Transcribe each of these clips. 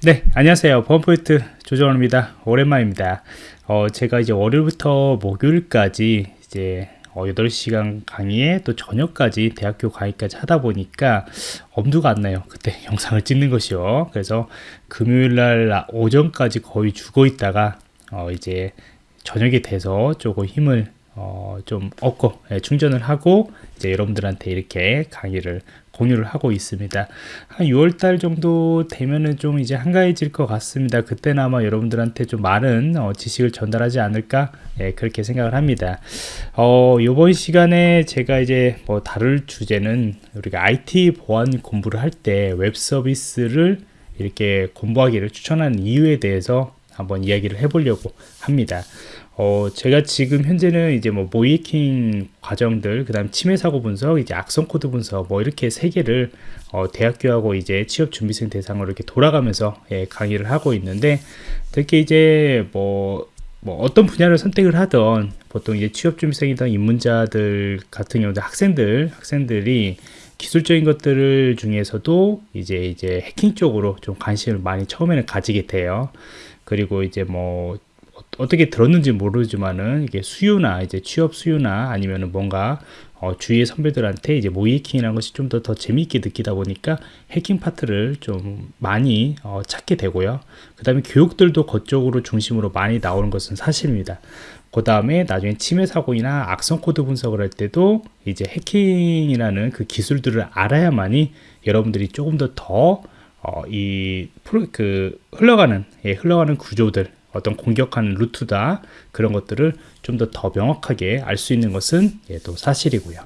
네 안녕하세요. 범포인트 조정원입니다. 오랜만입니다. 어, 제가 이제 월요일부터 목요일까지 이제 어, 8시간 강의에 또 저녁까지 대학교 강의까지 하다 보니까 엄두가 안 나요. 그때 영상을 찍는 것이요. 그래서 금요일날 오전까지 거의 죽어 있다가 어, 이제 저녁이 돼서 조금 힘을 어, 좀 얻고 예, 충전을 하고 이제 여러분들한테 이렇게 강의를 공유를 하고 있습니다. 한 6월달 정도 되면은 좀 이제 한가해질 것 같습니다. 그때는 아마 여러분들한테 좀 많은 어, 지식을 전달하지 않을까 예, 그렇게 생각을 합니다. 어, 이번 시간에 제가 이제 뭐 다룰 주제는 우리가 IT 보안 공부를 할 때 웹 서비스를 이렇게 공부하기를 추천하는 이유에 대해서 한번 이야기를 해보려고 합니다. 어, 제가 지금 현재는 이제 뭐 모의해킹 과정들, 그 다음 침해 사고 분석, 이제 악성 코드 분석, 뭐 이렇게 세 개를 어, 대학교하고 이제 취업 준비생 대상으로 이렇게 돌아가면서 예, 강의를 하고 있는데 특히 이제 뭐, 뭐 어떤 분야를 선택을 하던 보통 이제 취업 준비생이던 입문자들 같은 경우도 학생들, 학생들이 기술적인 것들을 중에서도 이제 이제 해킹 쪽으로 좀 관심을 많이 처음에는 가지게 돼요. 그리고 이제 뭐 어떻게 들었는지 모르지만은 이게 수요나 이제 취업 수요나 아니면은 뭔가 어, 주위의 선배들한테 이제 모의해킹이라는 것이 좀 더 더 재미있게 느끼다 보니까 해킹 파트를 좀 많이 어, 찾게 되고요. 그 다음에 교육들도 그쪽으로 중심으로 많이 나오는 것은 사실입니다. 그 다음에 나중에 침해 사고나 악성 코드 분석을 할 때도 이제 해킹이라는 그 기술들을 알아야만이 여러분들이 조금 더더이 어, 그 흘러가는 예, 흘러가는 구조들 어떤 공격하는 루트다 그런 것들을 좀 더 더 명확하게 알 수 있는 것은 예, 또 사실이고요.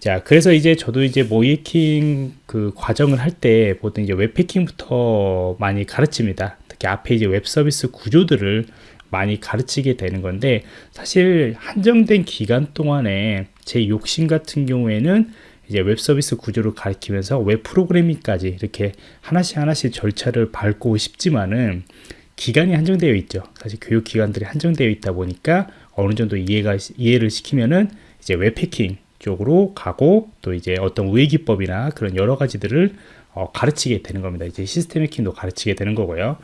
자, 그래서 이제 저도 이제 모의해킹 그 과정을 할 때 보통 이제 웹해킹부터 많이 가르칩니다. 특히 앞에 이제 웹 서비스 구조들을 많이 가르치게 되는 건데 사실 한정된 기간 동안에 제 욕심 같은 경우에는 이제 웹 서비스 구조를 가르치면서 웹 프로그래밍까지 이렇게 하나씩 하나씩 절차를 밟고 싶지만은 기간이 한정되어 있죠. 사실 교육 기간들이 한정되어 있다 보니까 어느 정도 이해가 이해를 시키면은 이제 웹해킹 쪽으로 가고 또 이제 어떤 우회 기법이나 그런 여러 가지들을 어, 가르치게 되는 겁니다. 이제 시스템 해킹도 가르치게 되는 거고요.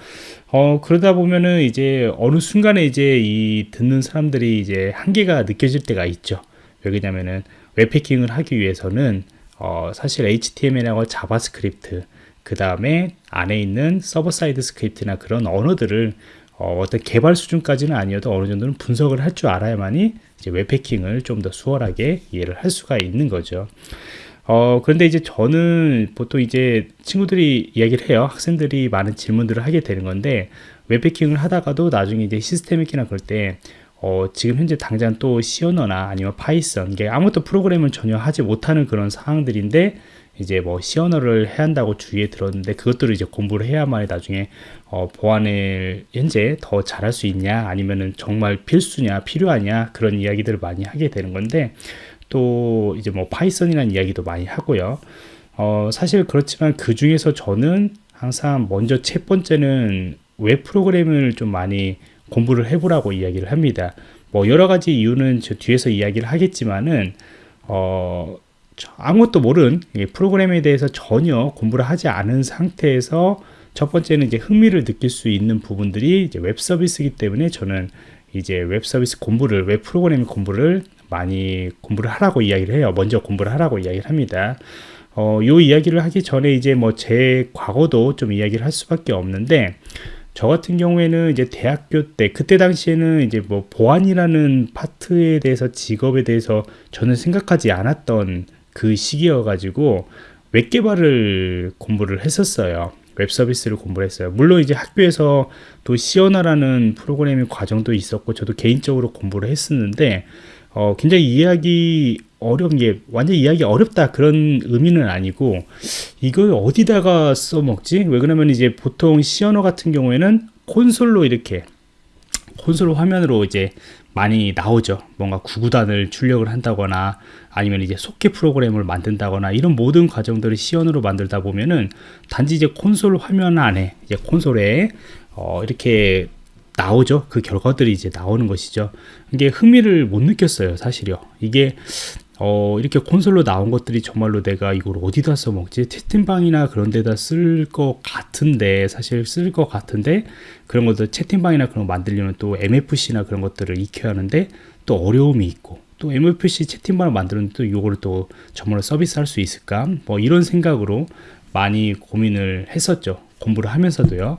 어, 그러다 보면은 이제 어느 순간에 이제 이 듣는 사람들이 이제 한계가 느껴질 때가 있죠. 왜냐면은 웹해킹을 하기 위해서는 어, 사실 HTML하고 JavaScript 그 다음에 안에 있는 server side script나 그런 언어들을 어, 떤 개발 수준까지는 아니어도 어느 정도는 분석을 할 줄 알아야만이 이제 웹해킹을 좀 더 수월하게 이해를 할 수가 있는 거죠. 어, 그런데 이제 저는 보통 이제 친구들이 이야기를 해요. 학생들이 많은 질문들을 하게 되는 건데, 웹해킹을 하다가도 나중에 이제 시스템 해킹이나 그럴 때, 어, 지금 현재 당장 또 C 언어나 아니면 Python, 이게 아무것도 프로그램을 전혀 하지 못하는 그런 상황들인데, 이제 뭐 C 언어를 해야 한다고 주위에 들었는데 그것들을 이제 공부를 해야만 나중에 어, 보안을 현재 더 잘할 수 있냐 아니면은 정말 필수냐 필요하냐 그런 이야기들을 많이 하게 되는 건데 또 이제 뭐 Python이라는 이야기도 많이 하고요. 어, 사실 그렇지만 그 중에서 저는 항상 먼저 첫 번째는 웹 프로그램을 좀 많이 공부를 해보라고 이야기를 합니다 뭐 여러 가지 이유는 저 뒤에서 이야기를 하겠지만은 어, 아무것도 모르는 프로그램에 대해서 전혀 공부를 하지 않은 상태에서 첫 번째는 이제 흥미를 느낄 수 있는 부분들이 이제 웹 서비스이기 때문에 저는 이제 웹 서비스 공부를 웹 프로그램 공부를 많이 공부를 하라고 이야기를 해요. 먼저 공부를 하라고 이야기를 합니다. 어, 요 이야기를 하기 전에 이제 뭐 제 과거도 좀 이야기를 할 수밖에 없는데 저 같은 경우에는 이제 대학교 때 그때 당시에는 이제 뭐 보안이라는 파트에 대해서 직업에 대해서 저는 생각하지 않았던 그 시기여 가지고 웹 개발을 공부를 했었어요. 웹 서비스를 공부를 했어요. 물론 이제 학교에서 또 C 언어라는 프로그래밍 과정도 있었고 저도 개인적으로 공부를 했었는데 어, 굉장히 이해하기 어려운 게 완전 이해하기 어렵다 그런 의미는 아니고 이걸 어디다가 써먹지? 왜 그러면 이제 보통 시어너 같은 경우에는 콘솔로 이렇게 콘솔 화면으로 이제 많이 나오죠. 뭔가 구구단을 출력을 한다거나 아니면 이제 속개 프로그램을 만든다거나 이런 모든 과정들을 시연으로 만들다 보면은 단지 이제 콘솔 화면 안에 이제 콘솔에 어 이렇게 나오죠. 그 결과들이 이제 나오는 것이죠. 이게 흥미를 못 느꼈어요, 사실요. 이게 어, 이렇게 콘솔로 나온 것들이 정말로 내가 이걸 어디다 써먹지? 채팅방이나 그런 데다 쓸 것 같은데, 사실 쓸 것 같은데, 그런 것들 채팅방이나 그런 거 만들려면 또 MFC나 그런 것들을 익혀야 하는데, 또 어려움이 있고, 또 MFC 채팅방을 만드는 또 이거를 또 정말로 서비스 할 수 있을까? 뭐 이런 생각으로 많이 고민을 했었죠. 공부를 하면서도요.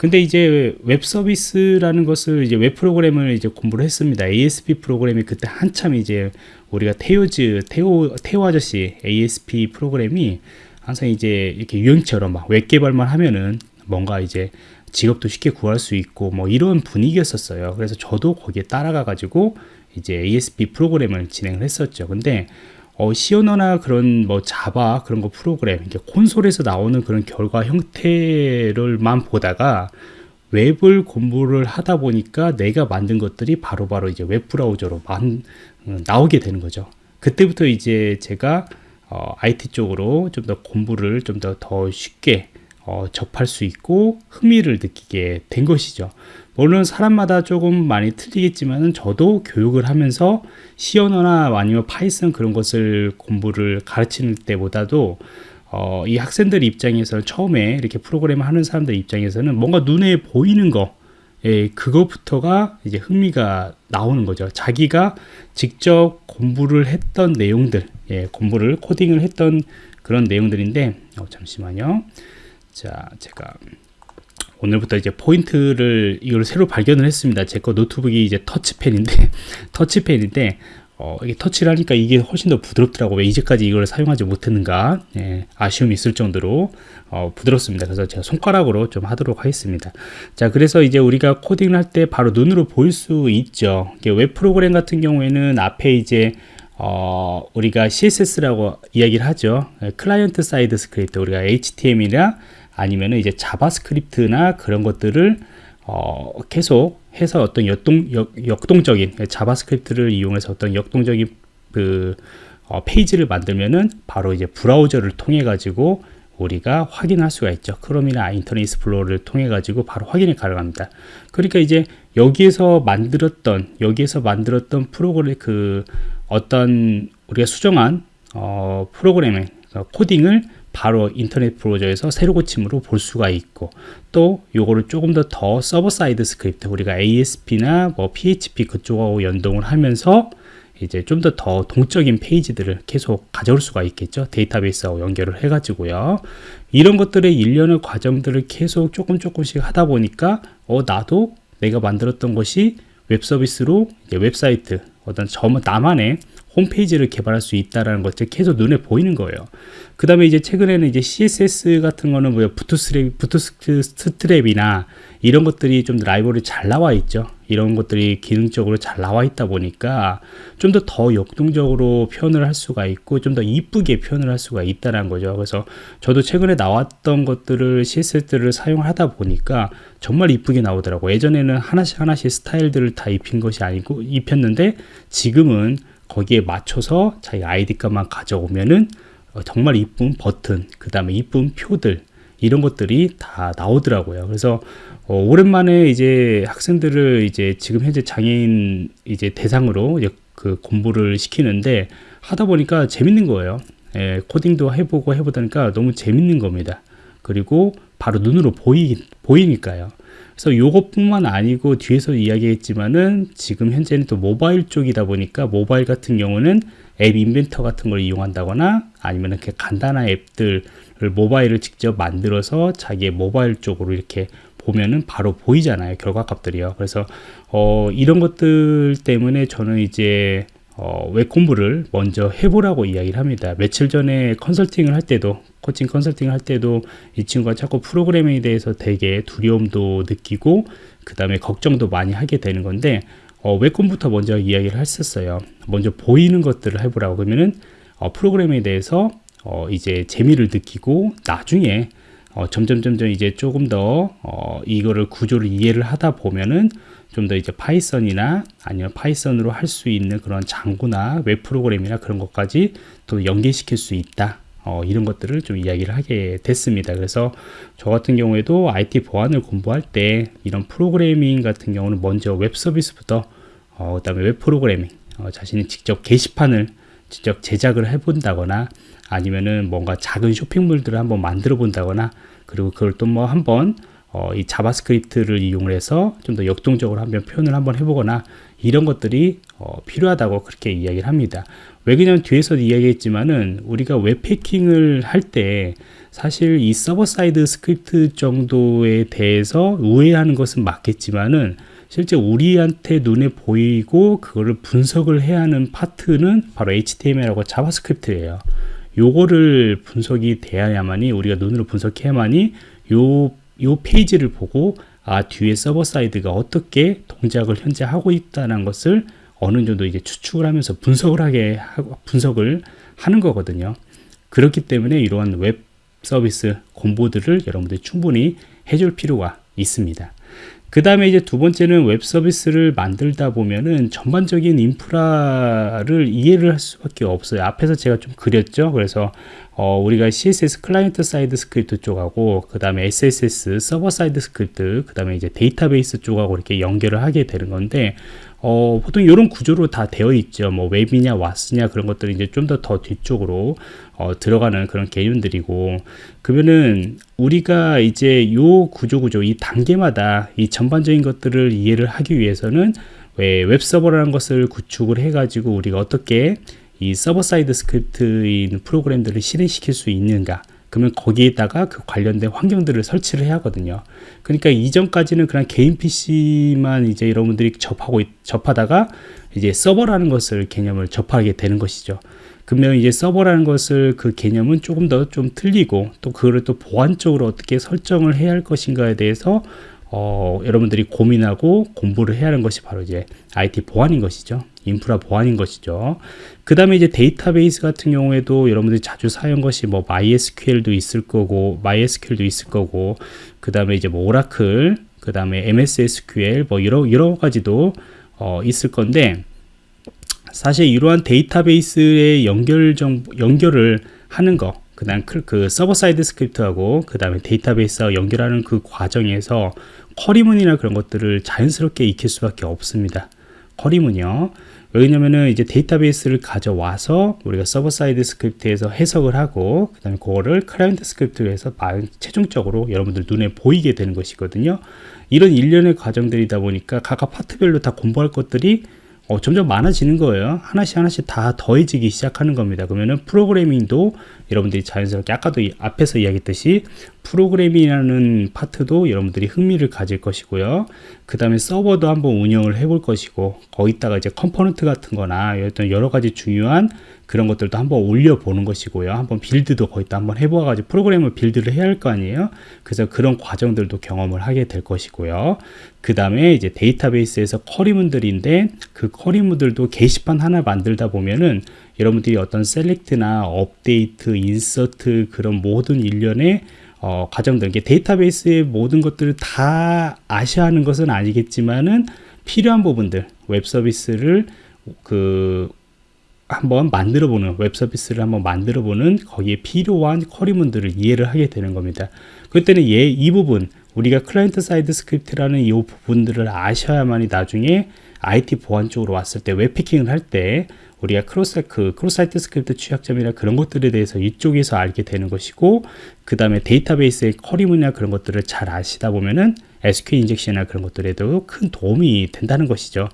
근데 이제 웹 서비스라는 것을 이제 웹 프로그램을 이제 공부를 했습니다. ASP 프로그램이 그때 한참 이제 우리가 태오즈 태오 태오 아저씨 ASP 프로그램이 항상 이제 이렇게 유행처럼 막 웹 개발만 하면은 뭔가 이제 직업도 쉽게 구할 수 있고 뭐 이런 분위기였었어요. 그래서 저도 거기에 따라가 가지고 이제 ASP 프로그램을 진행을 했었죠. 근데 어, 시어너나 그런 뭐 Java 그런 거 프로그램 이게 콘솔에서 나오는 그런 결과 형태들만 보다가 웹을 공부를 하다 보니까 내가 만든 것들이 바로바로 바로 이제 웹 브라우저로 만, 어, 나오게 되는 거죠. 그때부터 이제 제가 어, IT 쪽으로 좀 더 공부를 좀 더더 쉽게 어, 접할 수 있고 흥미를 느끼게 된 것이죠. 물론 사람마다 조금 많이 틀리겠지만 저도 교육을 하면서 C 언어나 아니면 Python 그런 것을 공부를 가르치는 때보다도 어, 이 학생들 입장에서 처음에 이렇게 프로그램 하는 사람들 입장에서는 뭔가 눈에 보이는 거 예, 그것부터가 이제 흥미가 나오는 거죠. 자기가 직접 공부를 했던 내용들, 예, 공부를 코딩을 했던 그런 내용들인데, 어, 잠시만요. 자, 제가 오늘부터 이제 포인트를 이걸 새로 발견을 했습니다. 제 거 노트북이 이제 터치펜인데 터치펜인데 어, 이게 터치를 하니까 이게 훨씬 더 부드럽더라고. 왜 이제까지 이걸 사용하지 못했는가? 예, 아쉬움이 있을 정도로 어, 부드럽습니다. 그래서 제가 손가락으로 좀 하도록 하겠습니다. 자, 그래서 이제 우리가 코딩을 할 때 바로 눈으로 보일 수 있죠. 웹 프로그램 같은 경우에는 앞에 이제 어, 우리가 CSS라고 이야기를 하죠. client side script, 우리가 HTML이나 아니면 이제 JavaScript나 그런 것들을 어, 계속 해서 어떤 역동, 역, 역동적인 JavaScript를 이용해서 어떤 역동적인 그 어, 페이지를 만들면은 바로 이제 브라우저를 통해 가지고 우리가 확인할 수가 있죠. Chrome이나 Internet Explorer를 통해 가지고 바로 확인이 가능합니다. 그러니까 이제 여기에서 만들었던 여기에서 만들었던 프로그램 그 어떤 우리가 수정한 어, 프로그램의 코딩을 바로 인터넷 브라우저에서 새로 고침으로 볼 수가 있고 또 요거를 조금 더 더 server side script 우리가 ASP나 뭐 PHP 그쪽하고 연동을 하면서 이제 좀 더 더 동적인 페이지들을 계속 가져올 수가 있겠죠. 데이터베이스하고 연결을 해 가지고요. 이런 것들의 일련의 과정들을 계속 조금 조금씩 하다 보니까 어 나도 내가 만들었던 것이 웹 서비스로 웹사이트 어떤 저 나만의 홈페이지를 개발할 수 있다라는 것들 계속 눈에 보이는 거예요. 그 다음에 이제 최근에는 이제 CSS 같은 거는 뭐 Bootstrap, Bootstrap이나 이런 것들이 좀 라이브러리 잘 나와 있죠. 이런 것들이 기능적으로 잘 나와 있다 보니까 좀더더 역동적으로 표현을 할 수가 있고 좀 더 이쁘게 표현을 할 수가 있다는 거죠. 그래서 저도 최근에 나왔던 것들을 CSS를 사용하다 보니까 정말 이쁘게 나오더라고. 예전에는 하나씩 하나씩 스타일들을 다 입힌 것이 아니고 입혔는데 지금은 거기에 맞춰서 자기 아이디 값만 가져오면은 어, 정말 이쁜 버튼, 그 다음에 이쁜 표들, 이런 것들이 다 나오더라고요. 그래서 어, 오랜만에 이제 학생들을 이제 지금 현재 장애인 이제 대상으로 이제 그 공부를 시키는데 하다 보니까 재밌는 거예요. 예, 코딩도 해보고 해보다니까 너무 재밌는 겁니다. 그리고 바로 눈으로 보이, 보이니까요. 그래서 요것뿐만 아니고 뒤에서 이야기했지만은 지금 현재는 또 모바일 쪽이다 보니까 모바일 같은 경우는 앱 인벤터 같은 걸 이용한다거나 아니면 이렇게 간단한 앱들을 모바일을 직접 만들어서 자기의 모바일 쪽으로 이렇게 보면은 바로 보이잖아요 결과값들이요 그래서 어, 이런 것들 때문에 저는 이제 어, 웹 공부를 먼저 해보라고 이야기를 합니다. 며칠 전에 컨설팅을 할 때도 코칭 컨설팅을 할 때도 이 친구가 자꾸 프로그래밍에 대해서 되게 두려움도 느끼고 그 다음에 걱정도 많이 하게 되는 건데 어, 웹 공부부터 먼저 이야기를 했었어요. 먼저 보이는 것들을 해보라고 그러면은 어, 프로그램에 대해서 어, 이제 재미를 느끼고 나중에 어, 점점 점점 이제 조금 더 어, 이거를 구조를 이해를 하다 보면은 좀 더 이제 Python이나 아니면 Python으로 할 수 있는 그런 Django나 웹 프로그램이나 그런 것까지 또 연계시킬 수 있다. 어, 이런 것들을 좀 이야기를 하게 됐습니다. 그래서 저 같은 경우에도 IT 보안을 공부할 때 이런 프로그래밍 같은 경우는 먼저 웹 서비스부터 어, 그 다음에 웹 프로그래밍 어, 자신이 직접 게시판을 직접 제작을 해본다거나 아니면은 뭔가 작은 쇼핑몰들을 한번 만들어 본다거나 그리고 그걸 또 뭐 한번 어, 이 JavaScript를 이용해서 좀 더 역동적으로 한번 표현을 한번 해보거나 이런 것들이 어, 필요하다고 그렇게 이야기를 합니다. 왜 그냥 뒤에서 이야기했지만은 우리가 웹해킹을 할 때 사실 이 server side script 정도에 대해서 우회하는 것은 맞겠지만은 실제 우리한테 눈에 보이고 그거를 분석을 해야 하는 파트는 바로 HTML하고 JavaScript예요. 요거를 분석이 돼야만이 우리가 눈으로 분석해야만이 요, 요 페이지를 보고 아 뒤에 server side가 어떻게 동작을 현재 하고 있다는 것을 어느 정도 이제 추측을 하면서 분석을 하게 하고 분석을 하는 거거든요. 그렇기 때문에 이러한 웹 서비스 공부들을 여러분들이 충분히 해줄 필요가 있습니다. 그 다음에 이제 두 번째는 웹 서비스를 만들다 보면은 전반적인 인프라를 이해를 할 수밖에 없어요. 앞에서 제가 좀 그렸죠. 그래서 어, 우리가 CSS client side script 쪽하고 그 다음에 SSS server side script 그 다음에 이제 데이터베이스 쪽하고 이렇게 연결을 하게 되는 건데 어, 보통 이런 구조로 다 되어 있죠. 뭐 웹이냐 WAS냐 그런 것들이 이제 좀더더 뒤쪽으로 어, 들어가는 그런 개념들이고 그러면은 우리가 이제 요 구조 구조 이 단계마다 이 전반적인 것들을 이해를 하기 위해서는 왜 웹서버라는 것을 구축을 해가지고 우리가 어떻게 이 server side script인 프로그램들을 실행시킬 수 있는가 그러면 거기에다가 그 관련된 환경들을 설치를 해야 하거든요. 그러니까 이전까지는 그냥 개인 PC만 이제 여러분들이 접하고 접하다가 이제 서버라는 것을 개념을 접하게 되는 것이죠. 그러면 이제 서버라는 것을 그 개념은 조금 더 좀 틀리고 또 그거를 또 보안적으로 어떻게 설정을 해야 할 것인가에 대해서 어, 여러분들이 고민하고 공부를 해야 하는 것이 바로 이제 IT 보안인 것이죠. 인프라 보안인 것이죠. 그 다음에 이제 데이터베이스 같은 경우에도 여러분들이 자주 사용 것이 뭐 MySQL도 있을 거고, MySQL도 있을 거고, 그 다음에 이제 뭐 Oracle, 그 다음에 MS SQL 뭐 여러, 여러 가지도 어, 있을 건데, 사실 이러한 데이터베이스의 연결 정 연결을 하는 거, 그 다음 그 server side script하고 그 다음에 데이터베이스와 연결하는 그 과정에서 query문이나 그런 것들을 자연스럽게 익힐 수밖에 없습니다. query문이요. 왜냐면은 이제 데이터베이스를 가져와서 우리가 server side script에서 해석을 하고 그 다음에 그거를 client script에서 최종적으로 여러분들 눈에 보이게 되는 것이거든요. 이런 일련의 과정들이다 보니까 각각 파트별로 다 공부할 것들이 어, 점점 많아지는 거예요. 하나씩 하나씩 다 더해지기 시작하는 겁니다. 그러면은 프로그래밍도 여러분들이 자연스럽게 아까도 앞에서 이야기했듯이 프로그래밍이라는 파트도 여러분들이 흥미를 가질 것이고요. 그 다음에 서버도 한번 운영을 해볼 것이고 거기다가 이제 component 같은 거나 어떤 여러 가지 중요한 그런 것들도 한번 올려보는 것이고요. 한번 build도 거기다 한번 해보아가지고 프로그램을 build를 해야 할 거 아니에요. 그래서 그런 과정들도 경험을 하게 될 것이고요. 그 다음에 이제 데이터베이스에서 query문들인데 그 query문들도 게시판 하나 만들다 보면은 여러분들이 어떤 select나 update, insert 그런 모든 일련의 어, 과정들, 데이터베이스의 모든 것들을 다 아셔야 하는 것은 아니겠지만은 필요한 부분들, 웹 서비스를 그 한번 만들어 보는 웹 서비스를 한번 만들어 보는 거기에 필요한 query문들을 이해를 하게 되는 겁니다. 그때는 얘 이 부분 우리가 client side script라는 이 부분들을 아셔야만이 나중에 IT 보안 쪽으로 왔을 때 웹해킹을 할 때 우리가 cross 그 cross site script 취약점이나 그런 것들에 대해서 이쪽에서 알게 되는 것이고 그 다음에 데이터베이스의 query문이나 그런 것들을 잘 아시다 보면은 SQL 인젝션이나 그런 것들에도 큰 도움이 된다는 것이죠.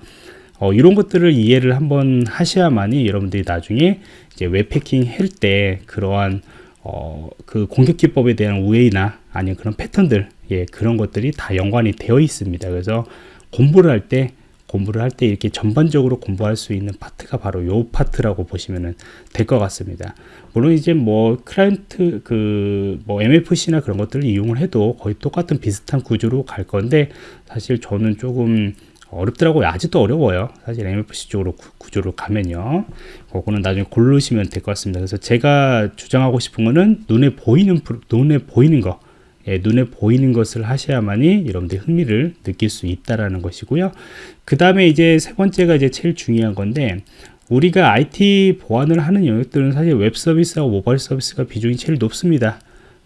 어, 이런 것들을 이해를 한번 하셔야만이 여러분들이 나중에 이제 웹해킹 할 때 그러한 어, 그 공격 기법에 대한 우회나 아니면 그런 패턴들 예, 그런 것들이 다 연관이 되어 있습니다. 그래서 공부를 할 때 공부를 할 때 이렇게 전반적으로 공부할 수 있는 파트가 바로 요 파트라고 보시면 될 것 같습니다. 물론 이제 뭐 클라이언트 그 뭐 MFC나 그런 것들을 이용을 해도 거의 똑같은 비슷한 구조로 갈 건데 사실 저는 조금 어렵더라고요. 아직도 어려워요. 사실 MFC 쪽으로 구, 조로 가면요. 그거는 나중에 고르시면 될 것 같습니다. 그래서 제가 주장하고 싶은 거는 눈에 보이는, 눈에 보이는 거, 예, 눈에 보이는 것을 하셔야만이 여러분들이 흥미를 느낄 수 있다라는 것이고요. 그 다음에 이제 세 번째가 이제 제일 중요한 건데, 우리가 IT 보안을 하는 영역들은 사실 웹 서비스와 모바일 서비스가 비중이 제일 높습니다.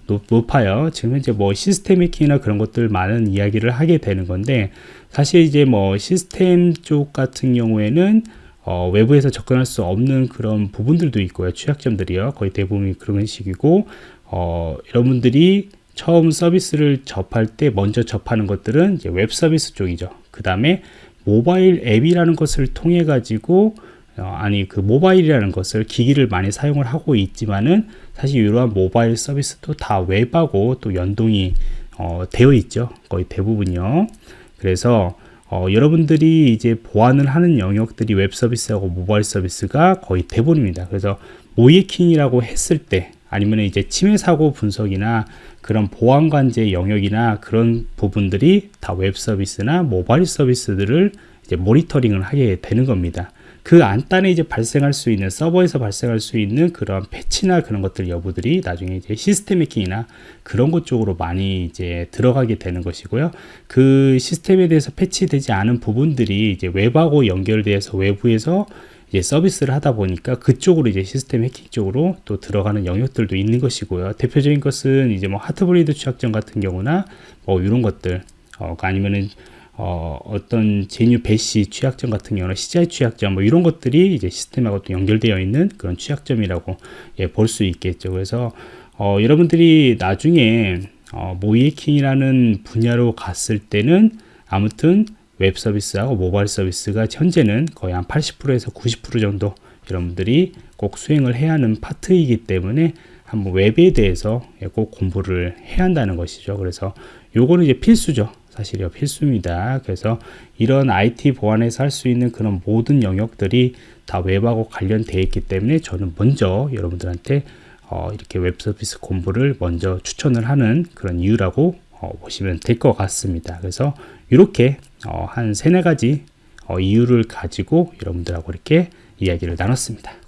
높, 아요 지금 현재 뭐 시스템 해킹이나 그런 것들 많은 이야기를 하게 되는 건데 사실 이제 뭐 시스템 쪽 같은 경우에는 어, 외부에서 접근할 수 없는 그런 부분들도 있고요. 취약점들이요. 거의 대부분이 그런 식이고 어, 여러분들이 처음 서비스를 접할 때 먼저 접하는 것들은 웹 서비스 쪽이죠. 그 다음에 모바일 앱이라는 것을 통해 가지고 어, 아니 그 모바일이라는 것을 기기를 많이 사용을 하고 있지만은 사실 이러한 모바일 서비스도 다 웹하고 또 연동이 어, 되어 있죠. 거의 대부분요. 그래서 어, 여러분들이 이제 보안을 하는 영역들이 웹 서비스하고 모바일 서비스가 거의 대부분입니다. 그래서 모의해킹이라고 했을 때 아니면 이제 침해 사고 분석이나 그런 보안 관제 영역이나 그런 부분들이 다 웹 서비스나 모바일 서비스들을 이제 모니터링을 하게 되는 겁니다. 그 안단에 이제 발생할 수 있는 서버에서 발생할 수 있는 그런 패치나 그런 것들 여부들이 나중에 이제 시스템 해킹이나 그런 것 쪽으로 많이 이제 들어가게 되는 것이고요. 그 시스템에 대해서 패치되지 않은 부분들이 이제 웹하고 연결돼서 외부에서 이제 서비스를 하다 보니까 그쪽으로 이제 시스템 해킹 쪽으로 또 들어가는 영역들도 있는 것이고요. 대표적인 것은 이제 뭐 하트브레이드 취약점 같은 경우나 뭐 이런 것들 어, 아니면은 어, 어떤 GNU Bash 취약점 같은 경우는 CGI 취약점 뭐 이런 것들이 이제 시스템하고 또 연결되어 있는 그런 취약점이라고 예, 볼 수 있겠죠. 그래서 어, 여러분들이 나중에 어, 모의해킹이라는 분야로 갔을 때는 아무튼 웹 서비스하고 모바일 서비스가 현재는 거의 한 80%에서 90% 정도 여러분들이 꼭 수행을 해야 하는 파트이기 때문에 한번 웹에 대해서 꼭 공부를 해야 한다는 것이죠. 그래서 요거는 이제 필수죠. 사실이요 필수입니다. 그래서 이런 IT 보안에서 할 수 있는 그런 모든 영역들이 다 웹하고 관련되어 있기 때문에 저는 먼저 여러분들한테 어, 이렇게 웹 서비스 공부를 먼저 추천을 하는 그런 이유라고 어, 보시면 될 것 같습니다. 그래서 이렇게 어, 한 세네 가지 어, 이유를 가지고 여러분들하고 이렇게 이야기를 나눴습니다.